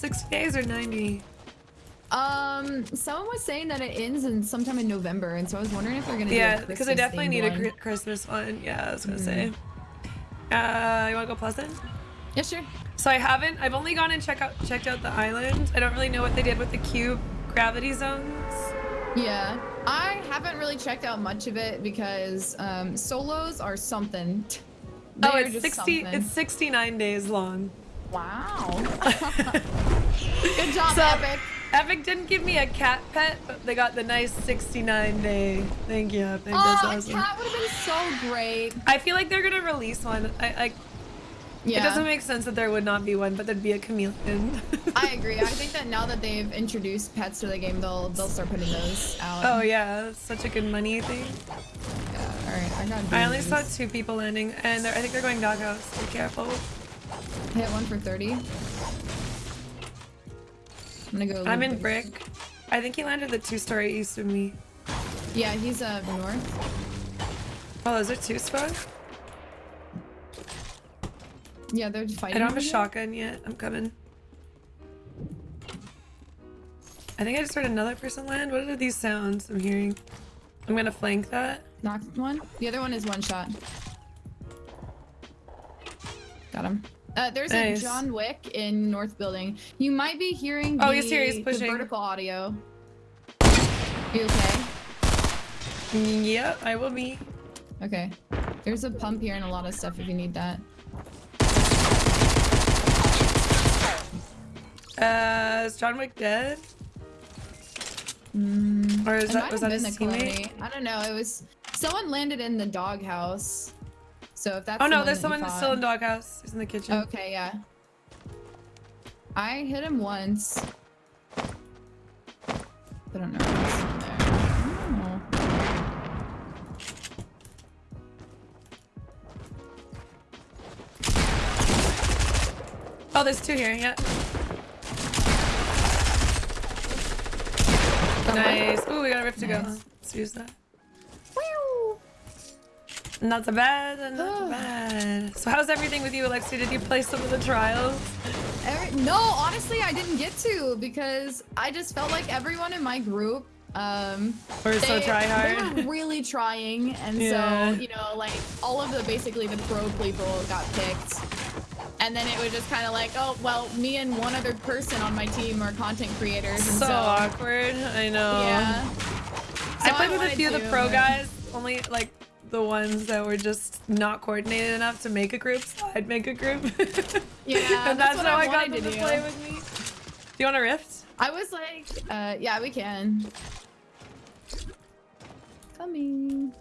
60 days or 90? Um, someone was saying that it ends in sometime in November, and so I was wondering if we're gonna Yeah, because I definitely need Christmas-themed a Christmas one. Yeah, I was gonna Mhm. say. Uh, you wanna go Pleasant? Yeah, sure. So I haven't. I've only gone and check out checked out the island. I don't really know what they did with the cube gravity zones. Yeah, I haven't really checked out much of it because um, solos are something. oh, They're it's 60. something. It's 69 days long. Wow. Good job, So- Epic. Epic didn't give me a cat pet, but they got the nice 69 day. Thank you, Epic. Oh, That's a awesome. cat would have been so great. I feel like they're gonna release one. I, I Yeah, It doesn't make sense that there would not be one, but there'd be a chameleon. I agree. I think that now that they've introduced pets to the game, they'll they'll start putting those out. oh yeah, such a good money thing. yeah. All right, I got. I only saw two people landing, and I think they're going doghouse. Be careful. Hit one for thirty. I'm gonna go. I'm in this. brick. I think he landed the two-story east of me. Yeah, he's uh north. Oh, those are two spawn? Yeah, they're fighting. I don't have a shotgun yet. I'm coming. I think I just heard another person land. What are these sounds I'm hearing? I'm gonna flank that. Knocked one. The other one is one shot. Got him. Uh, there's Nice. a John Wick in North Building. You might be hearing Oh, the, he's here, he's the pushing. vertical audio. You okay? Yep, I will be. Okay. There's a pump here and a lot of stuff if you need that. Uh, is John Wick dead? Mm, Or is that was that his the teammate? Calamity. I don't know. It was someone landed in the doghouse. So if that's Oh no, there's someone that's still in doghouse. He's in the kitchen. Okay, yeah. I hit him once. I don't know what's in there. Oh. Oh, there's two here. Yeah. Oh, nice. Ooh, we got a rift to go. Let's use that. Not so bad. Not so bad. So how's everything with you, Alexia? Did you play some of the trials? Every- no, honestly, I didn't get to because I just felt like everyone in my group, um, Or so they, try they were really trying, and Yeah. so you know, like all of the basically the pro people got picked, and then it was just kind of like, oh well, me and one other person on my team are content creators, and So so, awkward. I know. yeah. I So played with a few of the pro but- guys. Only like the ones that were just not coordinated enough to make a group. So I'd make a group. Yeah, and that's that's, what how I I got them to to do. play with me. Do you want a rift? I was like, uh, yeah, we can. Coming.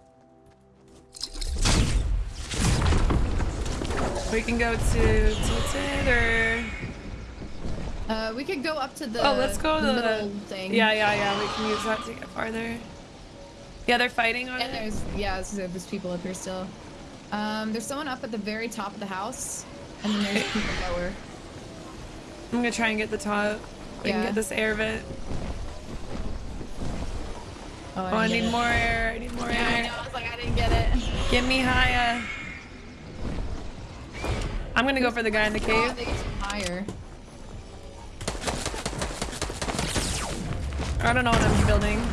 We can go to Tilted or Uh, we could go up to the oh, let's go to the thing. Yeah, yeah, yeah. We can use that to get farther. Yeah, they're fighting on And it. there's yeah, so there's people up here still. Um, there's someone up at the very top of the house, and then there's people lower. I'm gonna try and get the top. We can Yeah. get this air vent. Oh, Oh, I need get more air. I need more it. Yeah, I know. I was like, I didn't get it. Get me higher. I'm gonna go for the guy in the Oh, cave. get higher. I don't know what I'm building.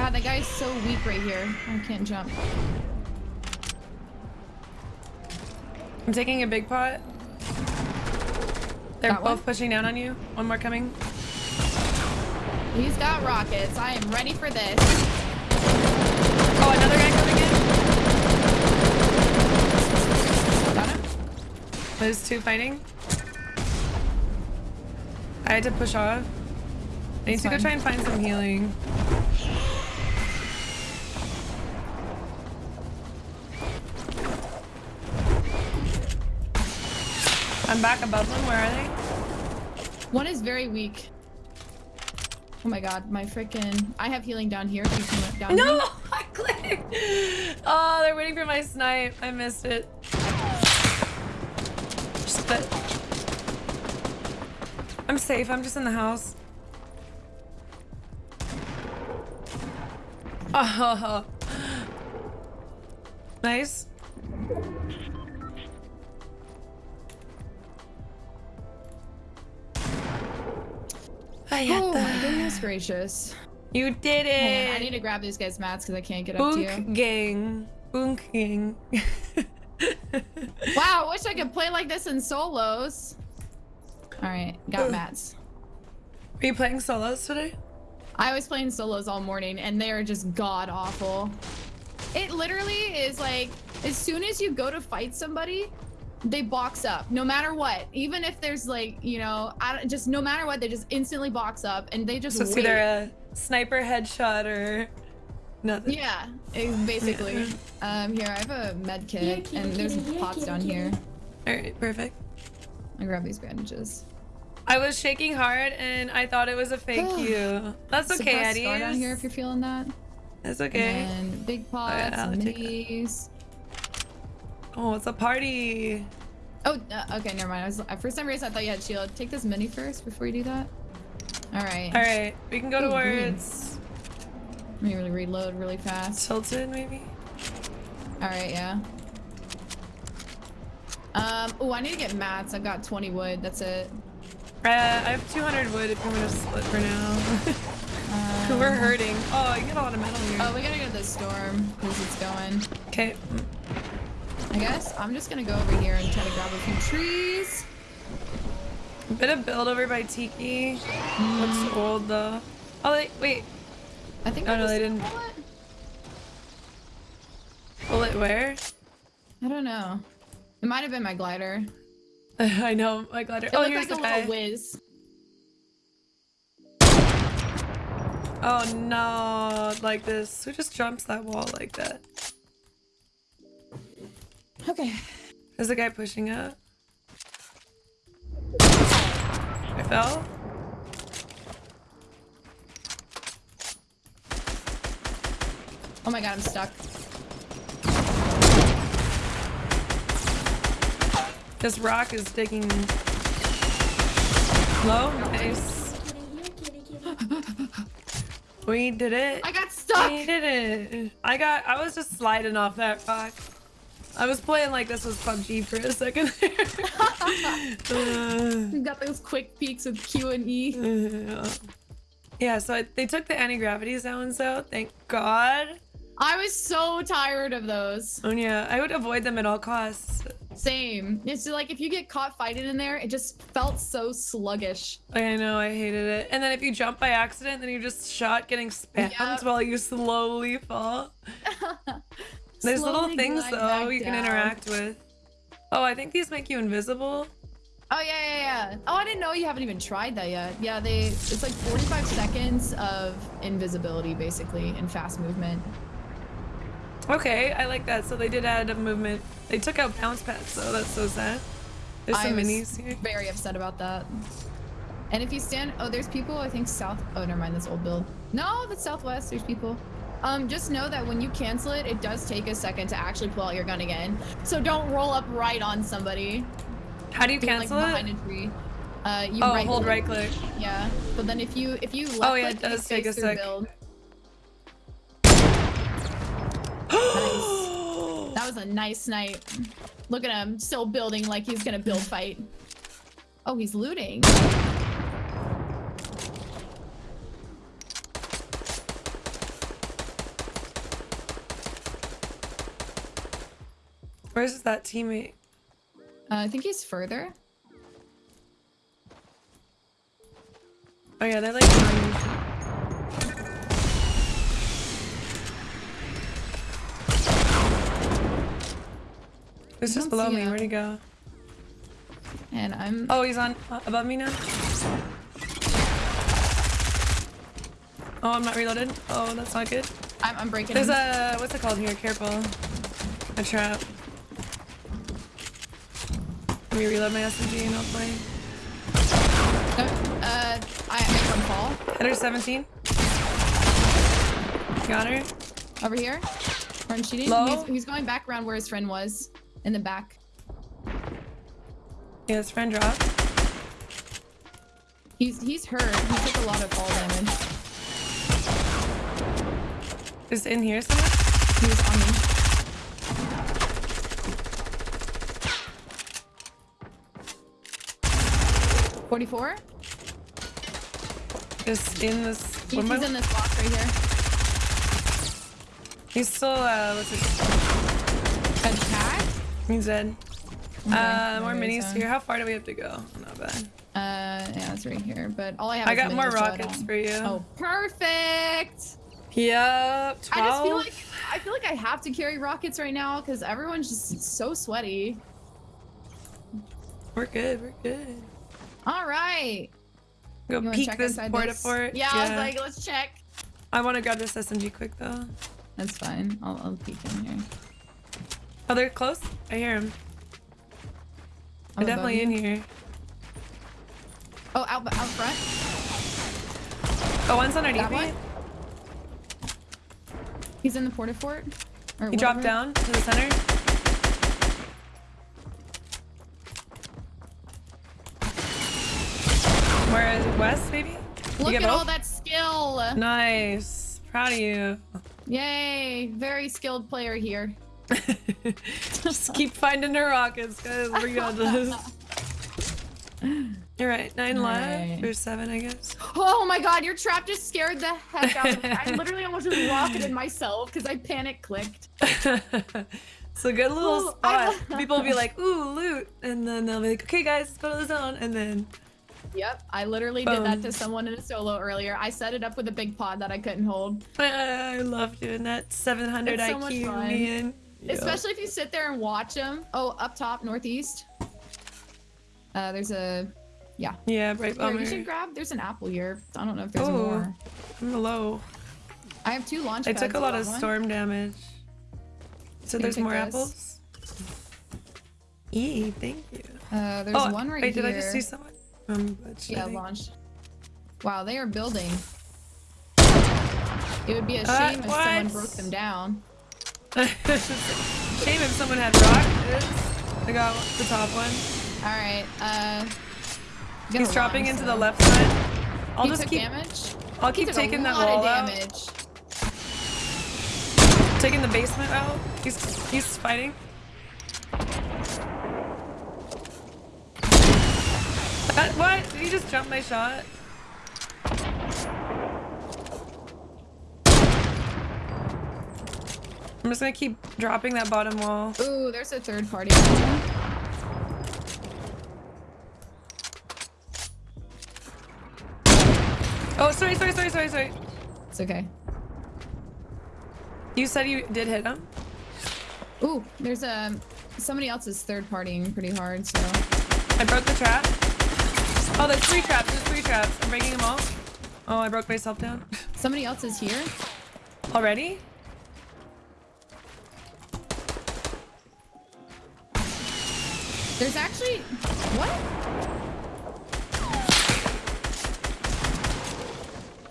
God, that guy's so weak right here. I can't jump. I'm taking a big pot. They're Got both one? pushing down on you. One more coming. He's got rockets. I am ready for this. Oh, another guy coming in. Got him? There's two fighting. I had to push off. I need It's to go try and find some healing. I'm back above them. Where are they? One is very weak. Oh my god, my freaking! I have healing down here. If you come down No, me. I clicked. Oh, they're waiting for my snipe. I missed it. But I'm safe. I'm just in the house. Oh, nice. Oh my goodness gracious. You did on, I need to grab these guys' mats because I can't get up to you. Gang. Boonk gang. Wow, I wish I could play like this in solos. All right, got mats. Are you playing solos today? I was playing solos all morning and they're just god awful. It literally is like as soon as you go to fight somebody, they box up no matter what. Even if there's like, you know, I don't, just no matter what, they just instantly box up and they just So it's wait. either a sniper headshot or nothing. Yeah, eh, basically. Um, here I have a med kit and there's pots down here. All right, perfect. I grab these bandages. I was shaking hard and I thought it was a fake you. That's okay, Suppress Eddie. scar down here if you're feeling that. That's okay. And big pots, yeah, I'll minis. Oh, it's a party. Oh, uh, okay, never mind. I was, uh, for some reason, I thought you had shield. Take this mini first before you do that. All right. All right, we can go Ooh, towards Let me really reload really fast. Tilted, maybe. All right, yeah. Um. Oh, I need to get mats. I've got 20 wood. That's it. Uh, I have 200 wood if you want to split for now. Um, We're hurting. Oh, I get a lot of metal here. Oh, we gotta go to the storm because it's going. Okay. I guess I'm just gonna go over here and try to grab a few trees. A bit of build over by Tiki. Looks mm. old though. Oh, wait, wait. I think. Oh, I no, just they didn't. bullet? Bullet where? I don't know. It might have been my glider. I know, my glider. It Oh, here's like the a guy. little whiz. Oh no, like this. Who just jumps that wall like that? Okay. There's a guy pushing up. I fell. Oh my god, I'm stuck. This rock is digging low. Nice. We did it. I got stuck. We did it. I got. I was just sliding off that rock. I was playing like this was PUBG for a second. Uh, We got those quick peeks with Q and E. uh, yeah. So I, they took the anti-gravity zones out. Thank God. I was so tired of those. Oh yeah, I would avoid them at all costs. Same. It's like if you get caught fighting in there, it just felt so sluggish. I know, I hated it. And then if you jump by accident, then you're just shot getting spammed Yep. while you slowly fall. There's little things though you can interact with. Oh, I think these make you invisible. Oh yeah, yeah, yeah. Oh, I didn't know you haven't even tried that yet. Yeah, they. It's like 45 seconds of invisibility, basically, and fast movement. Okay, I like that. So they did add a movement. They took out bounce pads, though. That's so sad. There's I some was minis here. very upset about that. And if you stand, oh, there's people. I think south. Oh, never mind. That's old build. No, that's southwest. There's people. Um, just know that when you cancel it, it does take a second to actually pull out your gun again. So don't roll up right on somebody. How do you Be, cancel like, it? behind a tree. Uh, you Oh, right hold click. right click. Yeah, but then if you if you left Oh, yeah, it does take a sec. Build. That was a nice night. Look at him, still building like he's gonna build fight. Oh, he's looting. Where's that teammate? Uh, I think he's further. Oh yeah, they're like. It's just below me. him. Where'd he go? And I'm Oh, he's on uh, above me now. Oh, I'm not reloaded. Oh, that's not good. I'm, I'm breaking There's him. a what's it called here? Careful. A trap. Let me reload my SMG and I'll play. No, uh, I, I can fall Header 17. Got her. over here. I'm shooting. Low? He's, he's going back around where his friend was, in the back. Yeah, his friend dropped. He's he's hurt. He took a lot of fall damage. Is in here somewhere? He was on me. Forty-four. Just in this. He- he's in this box right here. He's still, uh, what's it? Attack? He's dead. Okay, Uh, more minis here. How far do we have to go? Not bad. Uh, yeah, it's right here. But all I have. I is got more minis, so I rockets for you. Oh, perfect. Yep. 12. I just feel like I feel like I have to carry rockets right now because everyone's just so sweaty. We're good. We're good. All right. Go You peek this inside porta this? fort. Yeah, I was like, let's check. I want to grab this SMG quick though. That's fine. I'll, I'll peek in here. Oh, they're close. I hear them. I'm They're oh, definitely in here. Oh, out out front. Oh, one's underneath That me. one? He's in the porta fort. Or He dropped down to the center. Where is it? West, maybe? You Look get at all that skill. Nice. Proud of you. Yay! Very skilled player here. Just keep finding the rockets, guys. We got this. You're right. Nine left Alright. or seven, I guess. Oh my god, your trap just scared the heck out of me. I literally almost just rocketed myself because I panic clicked. it's a good little Ooh, spot. People will be like, "Ooh, loot," and then they'll be like, "Okay, guys, let's go to the zone," and then Yep, I literally did that to someone in a solo earlier. I set it up with a big pot that I couldn't hold. I love doing that. 700 It's so IQ, man. Yeah. Especially if you sit there and watch them. Oh, up top, northeast. Uh, there's a. Yeah. Yeah, right Here, bummer. you should grab. There's an apple here. I don't know if there's Oh. more. I'm low. I have two launch I took a lot of one? storm damage. So there's more this? apples. E, thank you. Uh, there's oh, one right wait, here. Wait, did I just see someone? Um, Yeah, I think- launch. Wow, they are building. It would be a Uh, shame if someone broke them down. Shame if someone had rockets. I got the top one. All right. Uh. He's dropping into so- the left side. I'll he just took keep. damage. I'll He keep taking that wall of out. damage. Taking the basement out. He's he's fighting. That, what? Did he just jump my shot? I'm just gonna keep dropping that bottom wall. Ooh, there's a third party. Oh, sorry, sorry, sorry, sorry, sorry. It's okay. You said you did hit him? Ooh, there's um somebody else is third partying pretty hard, so I broke the trap. Oh, there's three traps. There's three traps. I'm breaking them all. Oh, I broke myself down. somebody else is here. Already? There's actually what?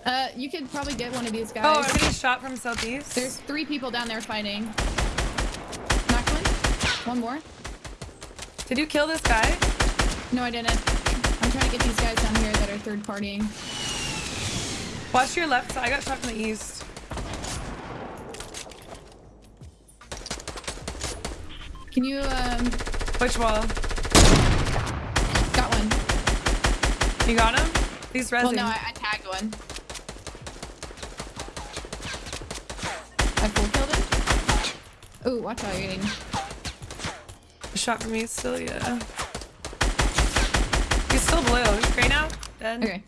Uh, you could probably get one of these guys. Oh, I'm getting shot from southeast. There's three people down there fighting. Knocked one. One more. Did you kill this guy? No, I didn't. I'm trying to get these guys down here that are third partying. Watch your left side. I got shot from the east. Can you um Which wall? got one? You got him? He's resin. Well, no, I, I tagged one. I full killed him. Ooh, watch out, you're getting. Shot from east still, yeah. Still blue. Gray now? Dead. Okay.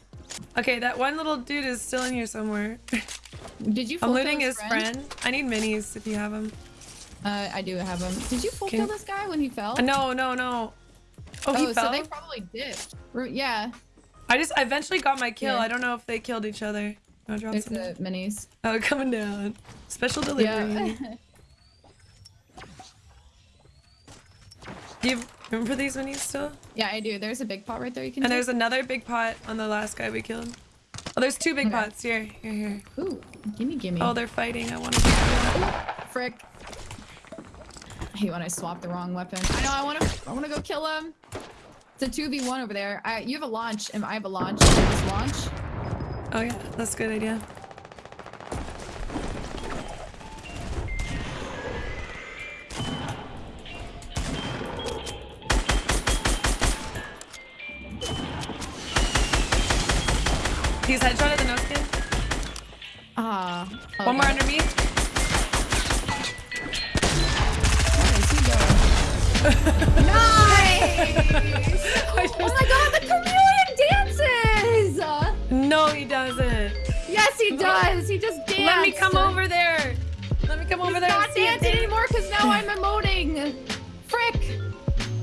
Okay, that one little dude is still in here somewhere. Did you? I'm looting his friend. I need minis if you have them. Uh, I do have them. Did you full Can- kill this guy when he fell? No, no, no. Oh, he oh, fell? so they probably did. Yeah, I just I eventually got my kill. Yeah. I don't know if they killed each other. No, drop there's some. the minis. Oh, coming down. Special delivery. Yeah. Do you remember these minis still? yeah, I do. There's a big pot right there you can And take. there's another big pot on the last guy we killed. Oh, there's two big Okay. pots. Here, here, here. Ooh, gimme, gimme. Oh, they're fighting. I want to. frick. I hate when I swap the wrong weapon. I know. I want to. I want to go kill him. It's a two v one over there. I, you have a launch, and I have a launch. Just launch. Oh yeah, that's a good idea. He's headshot at the no skin. Ah. One more okay. under me. Where is he nice! oh my god, the chameleon dances! No, he doesn't. yes, he does. He just danced. Let me come over there. Let me come over He's there. not dancing anymore because now I'm emoting. Frick.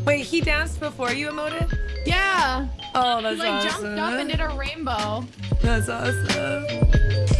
Wait, he danced before you emoted? Yeah. Oh, that's He like awesome. jumped up and did a rainbow. That's awesome.